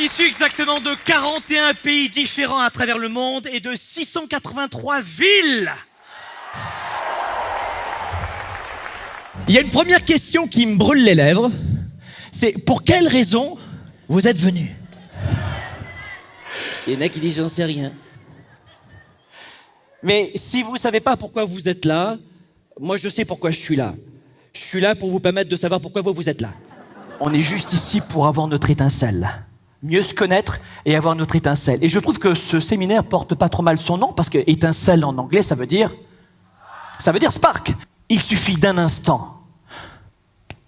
issu exactement de 41 pays différents à travers le monde et de 683 villes. Il y a une première question qui me brûle les lèvres. C'est pour quelle raison vous êtes venu? Il y en a qui disent j'en sais rien. Mais si vous ne savez pas pourquoi vous êtes là, moi je sais pourquoi je suis là. Je suis là pour vous permettre de savoir pourquoi vous, vous êtes là. On est juste ici pour avoir notre étincelle. Mieux se connaître et avoir notre étincelle. Et je trouve que ce séminaire porte pas trop mal son nom parce que étincelle en anglais, ça veut dire. Ça veut dire spark. Il suffit d'un instant.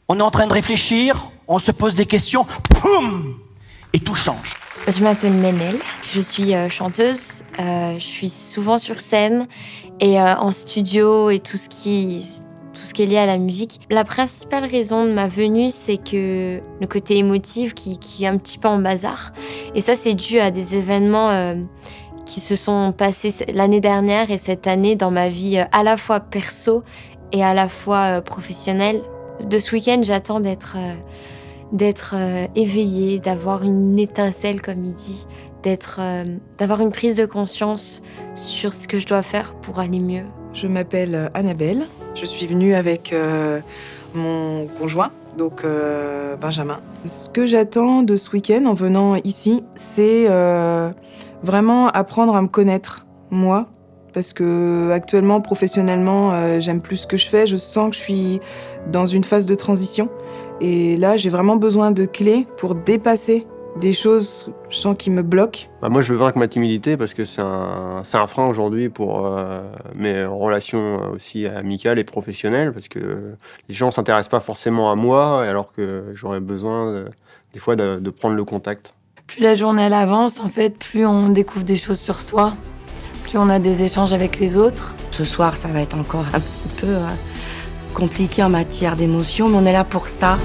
On est en train de réfléchir, on se pose des questions, poum Et tout change. Je m'appelle Menel, je suis euh, chanteuse, euh, je suis souvent sur scène et euh, en studio et tout ce qui tout ce qui est lié à la musique. La principale raison de ma venue, c'est que le côté émotif qui, est un petit peu en bazar. Et ça, c'est dû à des événements euh, qui se sont passés l'année dernière et cette année dans ma vie euh, à la fois perso et à la fois euh, professionnelle. De ce week-end, j'attends d'être éveillée, d'avoir une étincelle, comme il dit, d'être, d'avoir une prise de conscience sur ce que je dois faire pour aller mieux. Je m'appelle Annabelle. Je suis venue avec euh, mon conjoint, donc euh, Benjamin. Ce que j'attends de ce week-end en venant ici, c'est euh, vraiment apprendre à me connaître, moi. Parce que actuellement, professionnellement, j'aime plus ce que je fais. Je sens que je suis dans une phase de transition. Et là, j'ai vraiment besoin de clés pour dépasser des choses, je sens, qui me bloquent. Bah, moi, je veux vaincre ma timidité parce que c'est un, c'est un frein aujourd'hui pour euh, mes relations aussi amicales et professionnelles parce que les gens s'intéressent pas forcément à moi alors que j'aurais besoin de- des fois de, de prendre le contact. Plus la journée elle avance, en fait, plus on découvre des choses sur soi, plus on a des échanges avec les autres. Ce soir, ça va être encore un petit peu euh, compliqué en matière d'émotion, mais on est là pour ça.